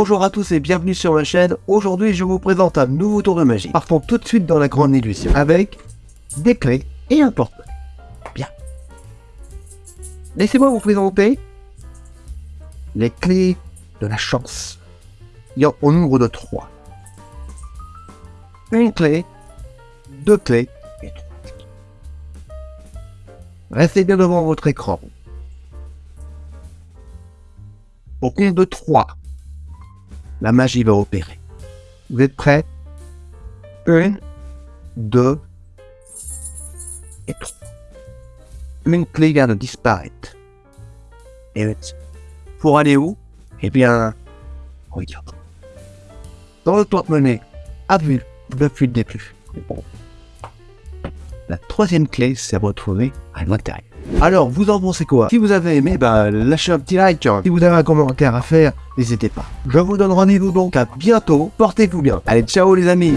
Bonjour à tous et bienvenue sur ma chaîne. Aujourd'hui, je vous présente un nouveau tour de magie. Partons tout de suite dans la grande illusion avec des clés et un porte Bien. Laissez-moi vous présenter les clés de la chance. Il y en au nombre de trois. Une clé, deux clés et trois. Restez bien devant votre écran. Au compte de 3, la magie va opérer. Vous êtes prêts? 1, 2 et 3. Une clé vient de disparaître. Et pour aller où? Eh bien, regarde. Dans le porte-monnaie, à vue, depuis le début. La troisième clé s'est retrouvée à l'intérieur. Alors, vous en pensez quoi? Si vous avez aimé, bah, lâchez un petit like. Si vous avez un commentaire à faire, n'hésitez pas. Je vous donne rendez-vous donc à bientôt. Portez-vous bien. Allez, ciao les amis